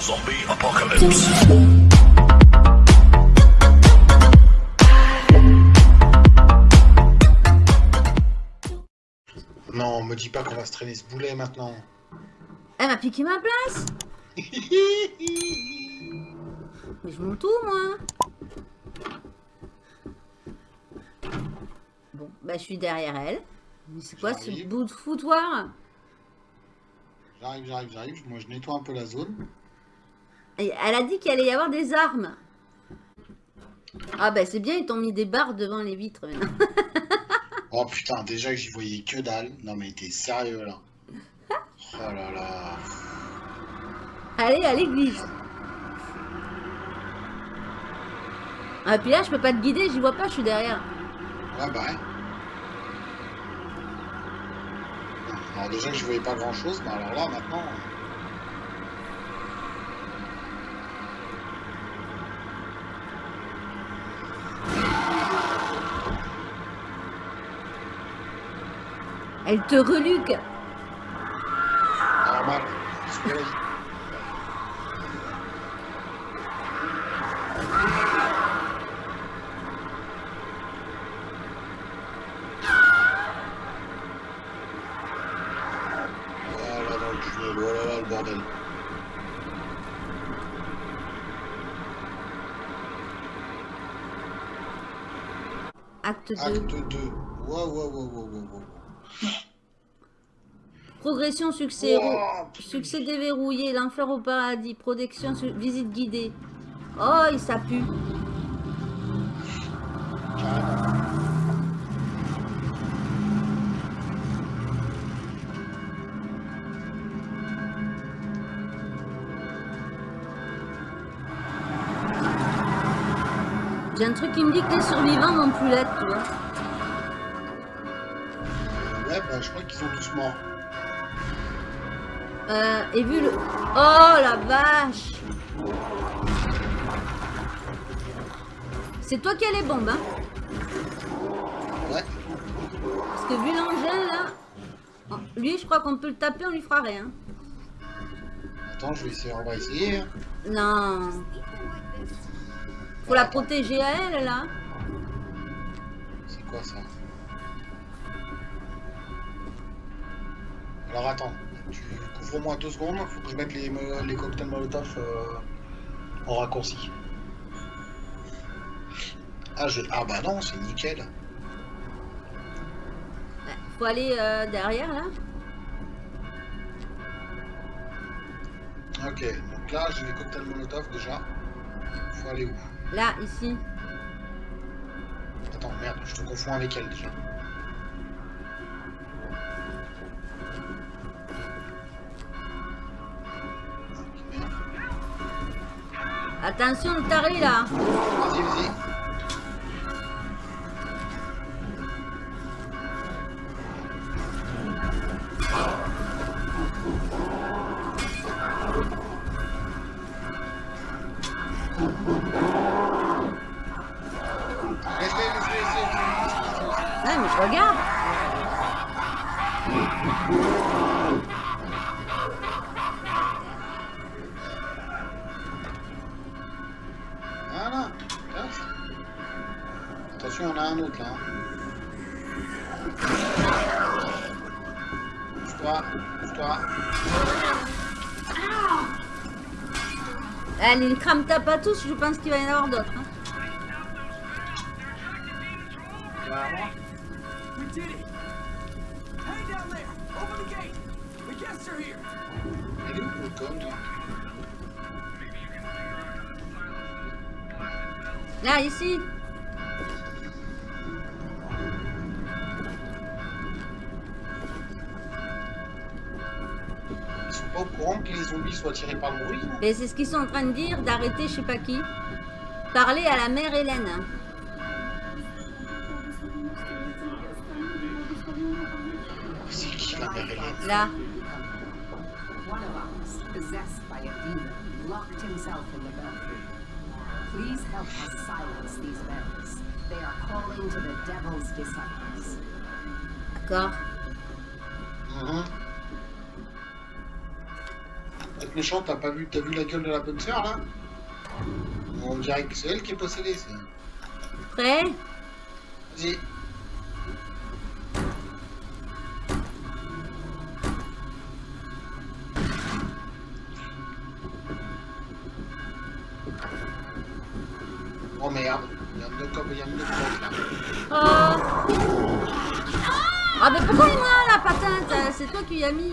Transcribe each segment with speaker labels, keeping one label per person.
Speaker 1: Zombie apocalypse.
Speaker 2: Non, me dis pas qu'on va se traîner ce boulet maintenant.
Speaker 3: Elle m'a piqué ma place Mais je monte où, moi? Bon, bah je suis derrière elle. Mais c'est quoi ce bout de foutoir?
Speaker 2: J'arrive, j'arrive, j'arrive. Moi, je nettoie un peu la zone.
Speaker 3: Et Elle a dit qu'il allait y avoir des armes. Ah bah c'est bien, ils t'ont mis des barres devant les vitres maintenant.
Speaker 2: Oh putain, déjà que j'y voyais que dalle. Non, mais t'es sérieux là. Oh là là.
Speaker 3: Allez, à l'église. Ah puis là, je peux pas te guider, j'y vois pas, je suis derrière.
Speaker 2: Ouais, bah ouais. Alors, déjà que je voyais pas grand chose, mais alors là, maintenant.
Speaker 3: Elle te reluque.
Speaker 2: Normal. C'est bien la vie. Voilà dans le tunnel, voilà là le bordel.
Speaker 3: Acte 2.
Speaker 2: Acte 2. Wow, wow, wow, wow, wow, wow.
Speaker 3: Progression, succès. Succès déverrouillé, l'enfer au paradis, protection, visite guidée. Oh, il ça pue. J'ai un truc qui me dit que les survivants vont plus l'être, tu vois.
Speaker 2: Ouais, bah je crois qu'ils sont tous morts.
Speaker 3: Euh, et vu le... Oh, la vache C'est toi qui as les bombes, hein
Speaker 2: Ouais.
Speaker 3: Parce que vu l'engin, là... oh, Lui, je crois qu'on peut le taper, on lui fera rien.
Speaker 2: Attends, je vais essayer, on va essayer. hein.
Speaker 3: Non. Faut la protéger à elle, là.
Speaker 2: C'est quoi ça? Alors attends, tu couvres-moi deux secondes, faut que je mette les, les cocktails Molotov euh, en raccourci. Ah, je... ah bah non, c'est nickel.
Speaker 3: Ouais, Faut aller euh, derrière, là.
Speaker 2: Ok, donc là j'ai les cocktails Molotov déjà. Faut aller où?
Speaker 3: Là, ici.
Speaker 2: Attends, merde, je te confonds avec elle déjà.
Speaker 3: Attention, le taré, là.
Speaker 2: Vas-y, vas-y. Laisse-les, laisse-les, laisse-les.
Speaker 3: Ouais, mais je regarde.
Speaker 2: Attention, il y en a un autre là. hein. Bouge-toi, bouge-toi.
Speaker 3: Allez, ne crame tape pas tous, je pense qu'il va y en avoir d'autres.
Speaker 2: Pas au courant que les zombies soient tirés par le bruit non
Speaker 3: Et c'est ce qu'ils sont en train de dire, d'arrêter je sais pas qui. Parler à la mère Hélène. hein.
Speaker 2: C'est qui la mère Hélène?
Speaker 3: Là.
Speaker 4: One of us, possessed by a demon, locked himself in the belfry. Please help us silence these bells. They are calling to the devil's disciples.
Speaker 3: D'accord.
Speaker 2: Mhm. Cette méchante, t'as pas vu, t'as vu la gueule de la bonne sœur là? On dirait que c'est elle qui est possédée. c'est-
Speaker 3: Prêt
Speaker 2: Vas-y. Oh merde, il y a un autre il y a un autre là.
Speaker 3: Oh Ah mais pourquoi il m'a la patente C'est toi qui y as mis.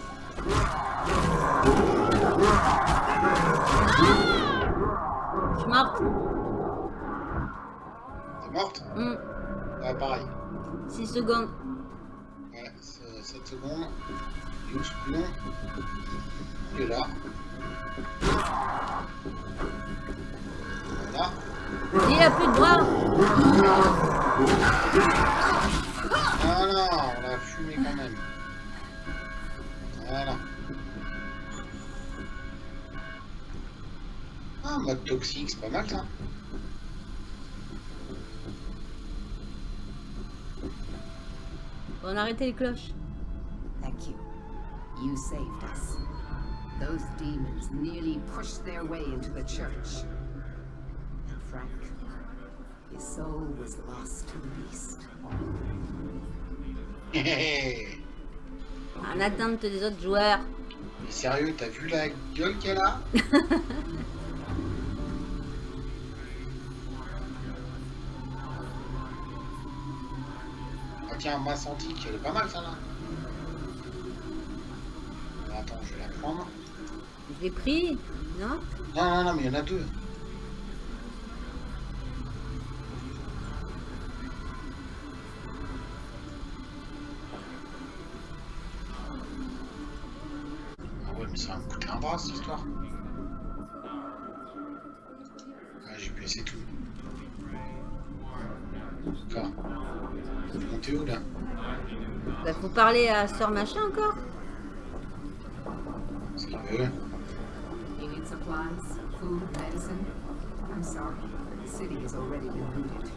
Speaker 3: 6 secondes.
Speaker 2: Ouais, 7 secondes. Est où ce couillon Il est là. Voilà.
Speaker 3: Il a plus de bras.
Speaker 2: Voilà, on l'a fumé quand même. Voilà. Ah, mode toxique, c'est pas mal ça.
Speaker 3: On a arrêté les cloches.
Speaker 4: Thank you. You saved us. Those demons nearly pushed their way into the church. And Frank, his soul was lost to the beast.
Speaker 3: En attente des autres joueurs.
Speaker 2: Mais sérieux, t'as vu la gueule qu'elle a? tiens, ma antique, elle est pas mal ça là. Attends, je vais la prendre.
Speaker 3: Je l'ai pris. Non?
Speaker 2: Non, non, non, mais il y en a deux.
Speaker 3: Bah faut parler à Sœur Machin encore.
Speaker 2: Ce qu'il.
Speaker 4: You need supplies, food, medicine? I'm sorry. The city has already been looted.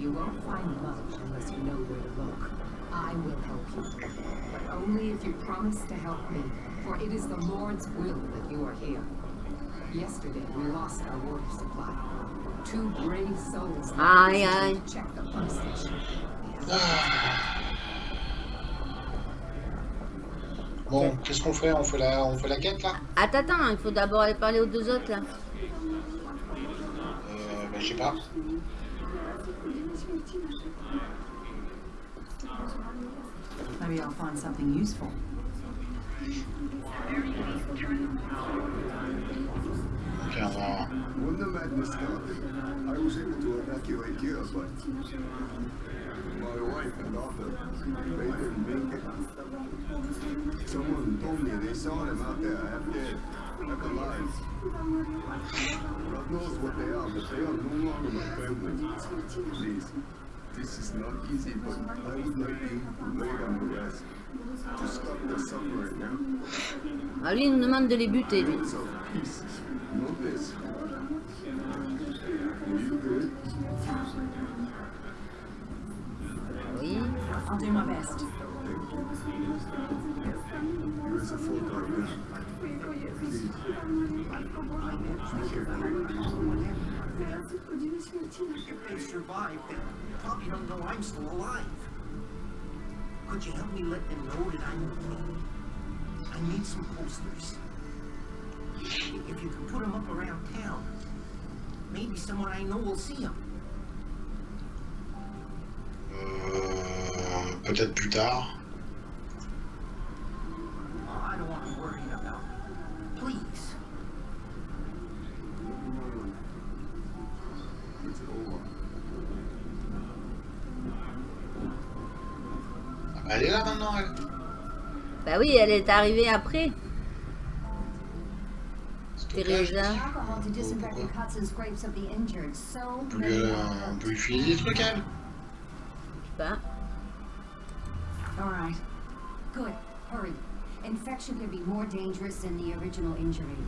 Speaker 4: You won't find much unless you know where to look. I will help you. But only if you promise to help me. For it is the Lord's will that you are here. Yesterday we lost our water supply. Two brave souls
Speaker 3: Aye,
Speaker 4: left
Speaker 3: aye.
Speaker 4: to check the pump station. Ah.
Speaker 2: Bon, qu'est-ce qu'on fait? On fait la, on fait la quête là?
Speaker 3: Attends, attends, il faut d'abord aller parler aux deux autres là.
Speaker 2: Euh, bah, je sais pas.
Speaker 4: Maybe I'll find something useful.
Speaker 2: Ok, on va...
Speaker 1: When the madness started, I was able to evacuate here, but my wife and daughter, they didn't make it. Someone told me they saw them out there half dead, half alive. God knows what they are, but they are no longer my family. This is not easy, but I would like you to lay down the rest. To stop the suffering now.
Speaker 3: Nous demande de les buter
Speaker 1: this. You good?
Speaker 4: I'll do my best.
Speaker 5: If they survive, they probably don't know I'm still alive. Could you help me let them know that I'm okay? I need some posters. If you can put them up around town, maybe someone I know will see them.
Speaker 1: Over.
Speaker 2: Ah bah, elle est là maintenant, elle.
Speaker 3: Bah oui, elle est arrivée après. Teresa.
Speaker 6: The alcohol
Speaker 4: able to disinfect the cuts and scrapes of the injured. So
Speaker 2: On peut
Speaker 4: many
Speaker 2: lui,
Speaker 4: are
Speaker 2: euh, on peut lui filer des trucs, elle.
Speaker 4: Infection can be more dangerous than the original injury.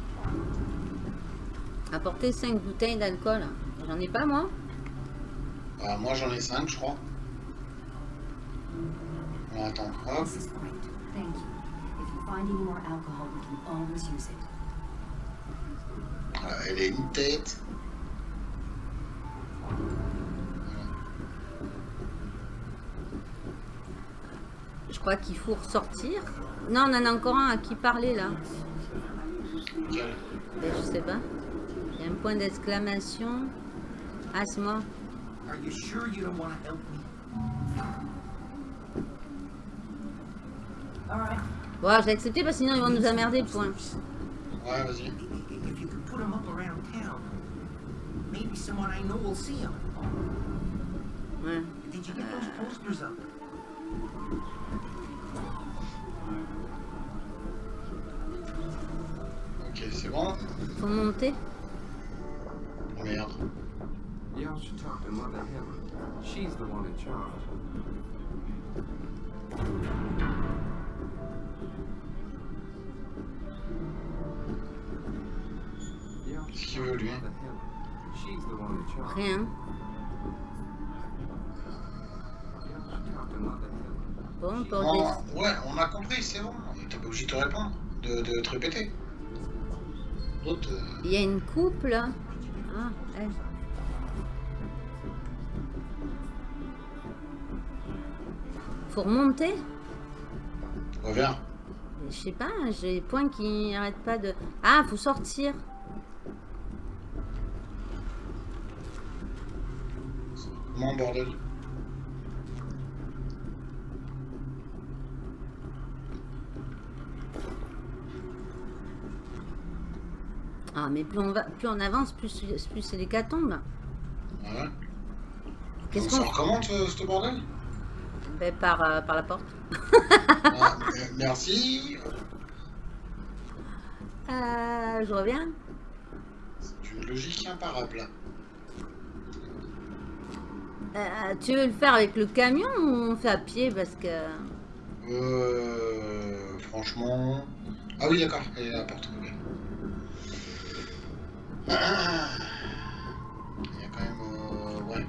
Speaker 3: Apporter 5 bouteilles d'alcool. J'en ai pas moi.
Speaker 2: Bah, moi, j'en ai 5, je crois. Bon, attends, hop.
Speaker 4: This is great. Thank you. If you find any more alcohol, we can always use it.
Speaker 2: Voilà, elle a une tête?
Speaker 3: Crois qu'il faut ressortir. Non, on en a encore un à qui parler là. Je sais pas. Il y a un point d'exclamation. Ah, c'est moi.
Speaker 5: Are you sure you don't want to help me?
Speaker 4: All right.
Speaker 3: Bon, j'ai accepté parce que sinon ils vont nous emmerder, point.
Speaker 2: Ouais, vas-y.
Speaker 5: I- i- If you could put them up around town, maybe someone I know will see them.
Speaker 3: Ouais.
Speaker 5: Did you get those posters up?
Speaker 3: Faut monter.
Speaker 2: Oh, merde.
Speaker 6: Y'all should talk to Mother Helen. She's the one in charge. Y'all
Speaker 2: Qu'est-ce
Speaker 6: should
Speaker 2: qu'il
Speaker 6: talk
Speaker 2: veut,
Speaker 6: to
Speaker 2: lui
Speaker 6: Mother Helen. She's the one in charge.
Speaker 3: Rien. Bon, pour
Speaker 2: Bon,
Speaker 3: des...
Speaker 2: ouais, on a compris, c'est bon. T'es pas obligé de te répondre, de, de te répéter. Euh,
Speaker 3: Il y a une coupe là. Ah, elle. Faut remonter
Speaker 2: reviens.
Speaker 3: Je sais pas, j'ai les points qui n'arrêtent pas de... Ah, faut sortir.
Speaker 2: Comment, bordel
Speaker 3: Ah, mais plus on, va, plus on avance, plus, plus c'est l'hécatombe.
Speaker 2: Ouais.
Speaker 3: Qu'est-ce qu'on...
Speaker 2: comment, ce, ce bordel?
Speaker 3: Ben, par, euh, par la porte.
Speaker 2: Ah, euh, Merci.
Speaker 3: Euh, je reviens.
Speaker 2: C'est une logique imparable.
Speaker 3: Euh, tu veux le faire avec le camion ou on fait à pied parce que...
Speaker 2: Euh, franchement... Ah oui, d'accord, elle est à la porte. Il y a quand même... euh, ouais.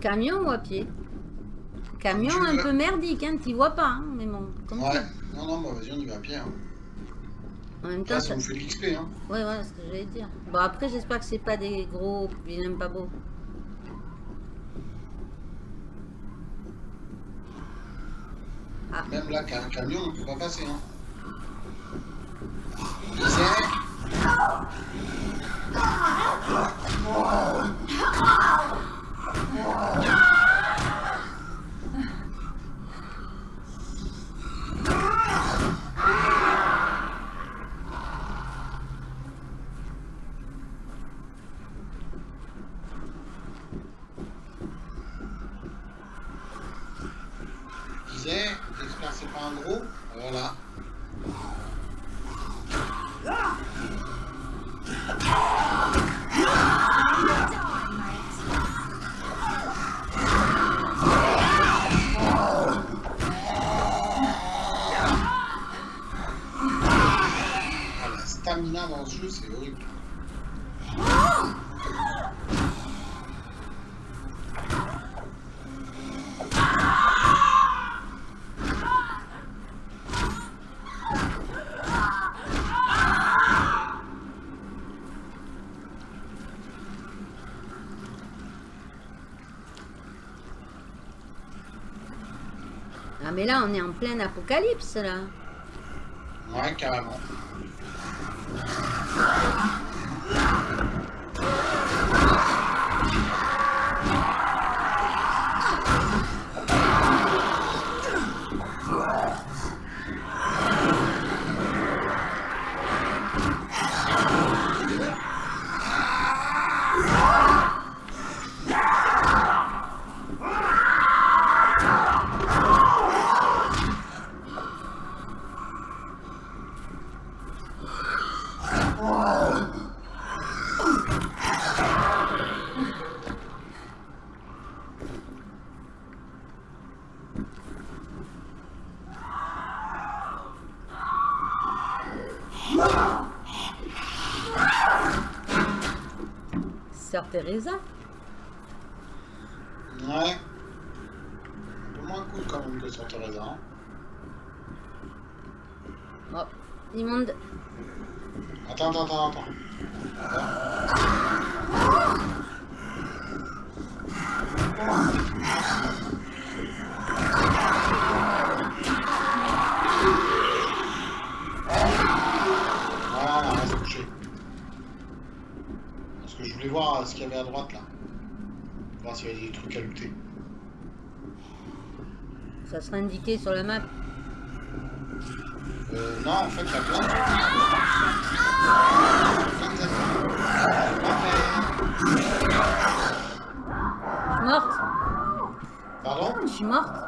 Speaker 3: Camion ou à pied Camion
Speaker 2: Tu
Speaker 3: un
Speaker 2: veux.
Speaker 3: peu merdique, hein, t'y vois pas, hein, mais bon.
Speaker 2: Ouais. Non, non, bah vas-y, on y va à pied. Hein.
Speaker 3: En même temps,
Speaker 2: Là,
Speaker 3: ça...
Speaker 2: ça nous fait de l'XP. Hein.
Speaker 3: Ouais, ouais, c'est ce que j'allais dire. Bon, après, j'espère que c'est pas des gros vilains pas beaux.
Speaker 2: Même là, qu'un camion, on peut pas passer. Hein. Stamina dans ce jeu, c'est horrible.
Speaker 3: Ah, mais là, on est en plein apocalypse, là.
Speaker 2: Ouais, carrément.
Speaker 3: Teresa.
Speaker 2: Ouais. Un peu moins cool quand même que sur Teresa. Hein.
Speaker 3: Oh, immonde.
Speaker 2: Attends, attends, attends, attends. Voilà, on va se coucher. Parce que je voulais voir euh, ce qu'il y avait à droite là. Voir s'il y avait des trucs à looter.
Speaker 3: Ça sera indiqué sur la map.
Speaker 2: Euh, non, en fait, il y a plein de.
Speaker 3: Je suis morte.
Speaker 2: Pardon?
Speaker 3: Je suis morte.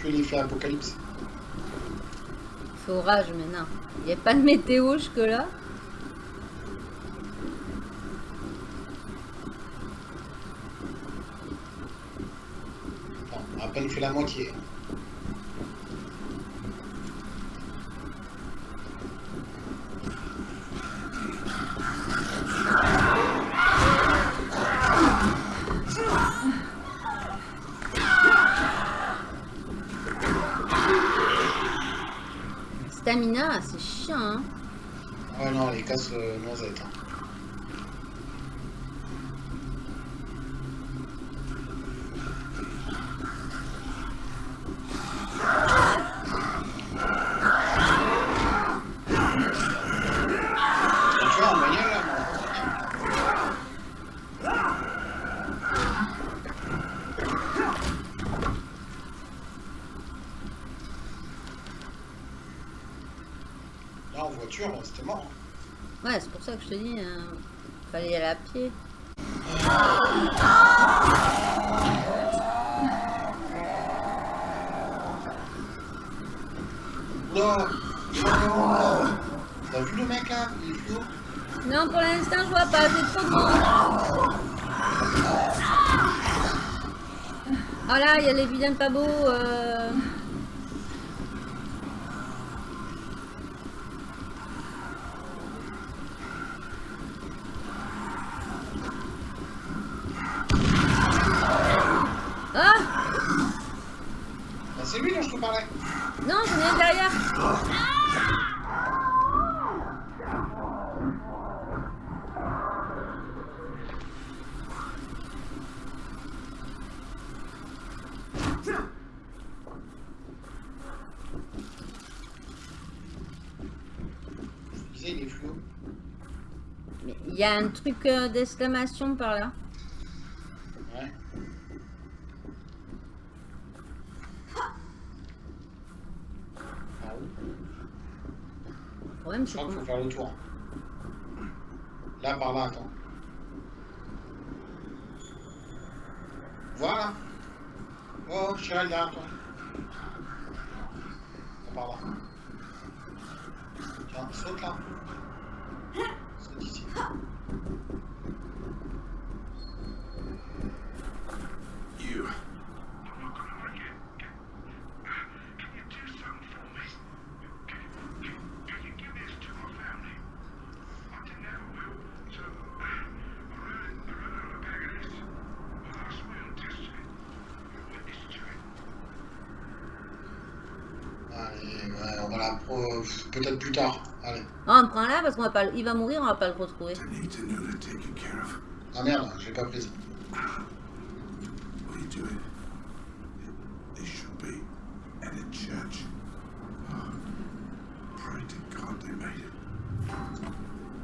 Speaker 2: Accentuer l'effet apocalypse.
Speaker 3: Il fait orage maintenant. Il n'y a pas de météo jusque là.
Speaker 2: Attends, on a à peine fait la moitié.
Speaker 3: Stamina, c'est chiant. Hein.
Speaker 2: Ouais, non, les casse euh, noisettes. hein. Et tu vois, en bagnole, là, moi, Là, en voiture, c'était mort. hein.
Speaker 3: Ouais, c'est pour ça que je te dis, hein, fallait y aller à pied.
Speaker 2: Oula T'as vu le mec là? Il est
Speaker 3: Non, pour l'instant, je vois pas, c'est trop monde. Ah là, il y a les vilains pas beaux. euh. Ah
Speaker 2: Bah, C'est lui dont je te parlais.
Speaker 3: Non, j'en ai un derrière.
Speaker 2: Je te disais, il est fluo.
Speaker 3: Mais Il y a un truc euh, d'exclamation par là?
Speaker 2: Ouais. Ah oui.
Speaker 3: Le problème,
Speaker 2: Je crois qu'il faut faire le tour. Là, par là, attends. Voilà. Oh, Chiral, derrière toi. Là, par là. Tiens, saute là. plus tard.
Speaker 3: Ah, on prend là parce qu'on va pas. Il va mourir, on va pas le retrouver.
Speaker 2: Ah merde, j'ai pas prise.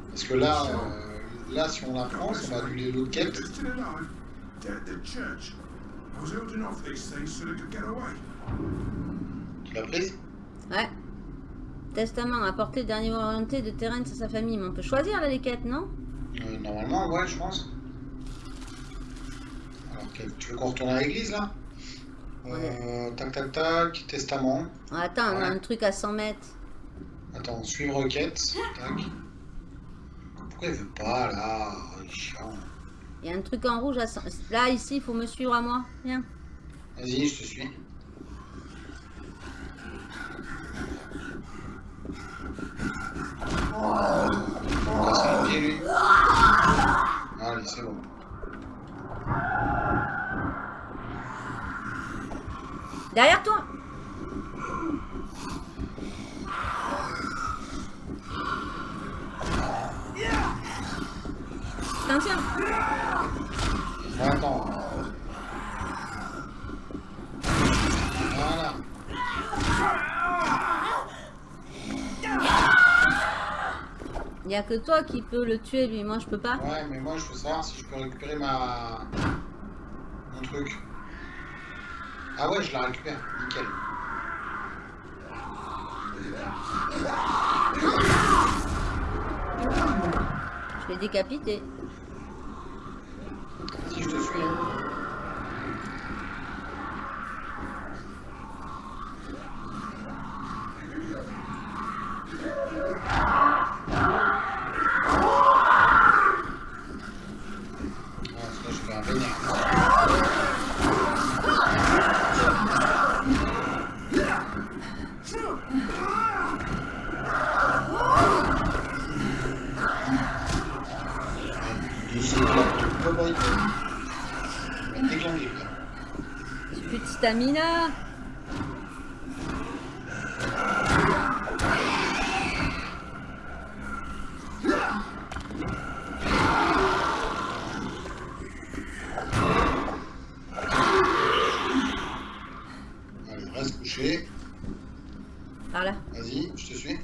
Speaker 1: Parce
Speaker 2: que là, euh, là, si on la prend, ça va annuler l'autre quête. Tu l'as prise
Speaker 3: Ouais. Testament, apporter le dernier orienté de Terence à sa famille. Mais on peut choisir là les quêtes, non?
Speaker 2: Euh, Normalement, ouais, je pense. Alors, tu veux qu'on retourne à l'église là? Euh, Tac, tac, tac, testament.
Speaker 3: Ah, Attends, on a un truc à 100 mètres.
Speaker 2: Attends, suivre requête. Tac. Pourquoi il veut pas là? Il
Speaker 3: y a un truc en rouge à 100... Là, ici, il faut me suivre à moi. Viens.
Speaker 2: Vas-y, je te suis.
Speaker 3: Derrière toi Attention
Speaker 2: Attends. Voilà.
Speaker 3: Il n'y a que toi qui peux le tuer, lui. Moi, je peux pas.
Speaker 2: Ouais, mais moi je veux savoir si je peux récupérer ma. mon truc. Ah ouais, je la récupère. Nickel.
Speaker 3: Je l'ai décapité.
Speaker 2: Si je te suis.
Speaker 3: Par là.
Speaker 2: Vas-y, je te suis.
Speaker 3: Chier.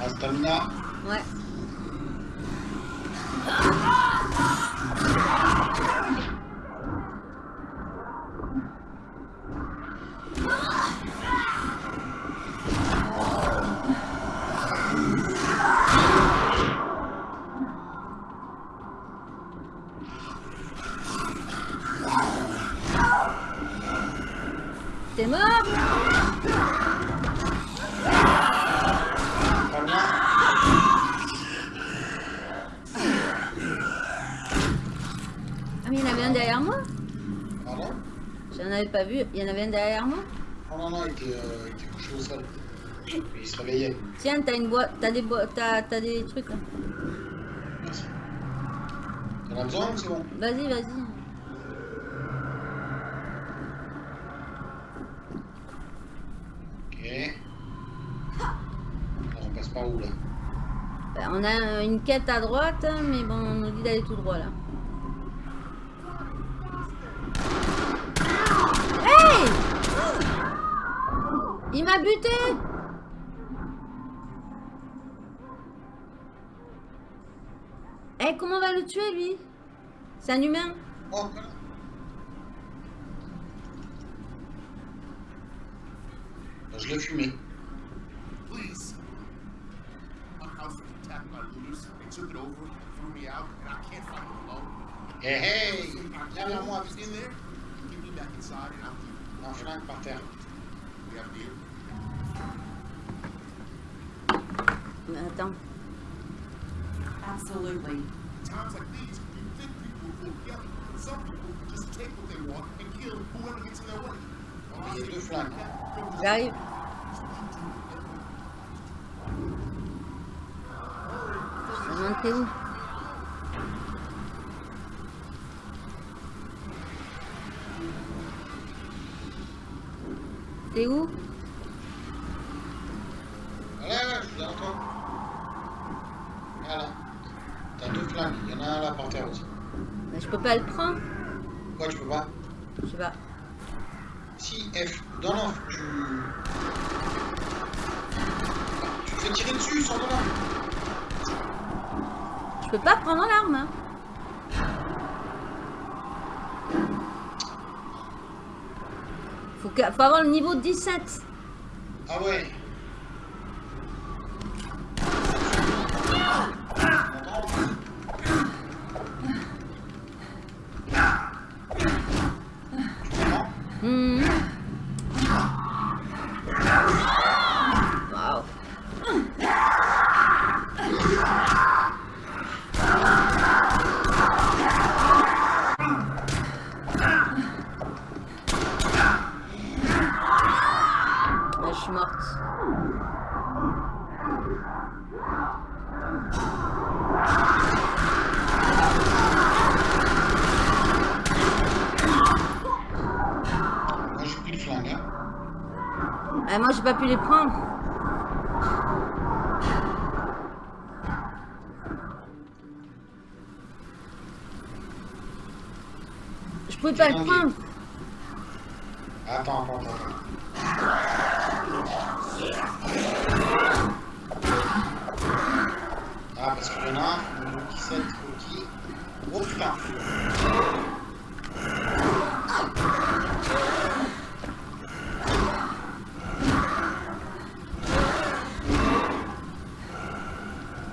Speaker 2: Ah, stamina.
Speaker 3: Ouais. T'es mort
Speaker 2: Stamina.
Speaker 3: Ah mais il y en avait un derrière moi
Speaker 2: Pardon
Speaker 3: J'en avais pas vu. Il y en avait un derrière moi
Speaker 2: Oh non, non, il était, euh, il était couché au sol. Il se réveillait.
Speaker 3: Tiens, t'as une boîte, t'as des boîtes, t'as, t'as des trucs là.
Speaker 2: Merci. T'en as besoin ou c'est bon?
Speaker 3: Vas-y, vas-y.
Speaker 2: Ok. Alors, on passe par où là?
Speaker 3: Ben, on a euh, une quête à droite, mais bon, on nous dit d'aller tout droit là. Buté Eh, comment on va le tuer lui? C'est un humain
Speaker 2: Oh, Je l'ai fumé.
Speaker 7: Please. My house was attacked by looters. They took it over, threw me out, and I can't fight them alone.
Speaker 2: Hey, hey Viens vers moi,
Speaker 7: Just
Speaker 2: vite.
Speaker 7: in there, and get me back inside, and I'll keep
Speaker 2: Un flingue par terre.
Speaker 3: Attends.
Speaker 4: Absolutely.
Speaker 7: Times like these, you think people will yell. Some people just take what they want and kill whoever gets in their way.
Speaker 3: J'arrive. Je où où peux pas le prendre.
Speaker 2: Pourquoi tu peux pas
Speaker 3: Je sais pas.
Speaker 2: Si, F. Non, non, tu... Tu te fais tirer dessus, sans là.
Speaker 3: Je peux pas prendre l'arme. hein. Faut avoir le niveau 17.
Speaker 2: Ah ouais.
Speaker 3: Mm. Pas pu les prendre. Je pouvais pas le prendre.
Speaker 2: Attends, attends, attends. Ah, parce qu'il y en a un, le 17 qui... Oh putain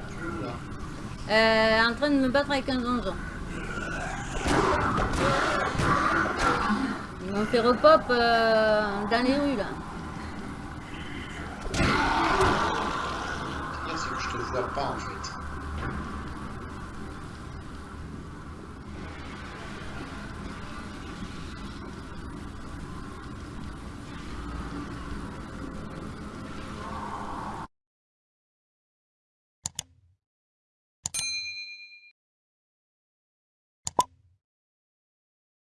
Speaker 2: Tu es où, là
Speaker 3: Euh, en train de me battre avec un donjon. Ils m'ont fait repop euh, dans les rues là.
Speaker 2: C'est-à-dire, c'est que je te vois pas en fait?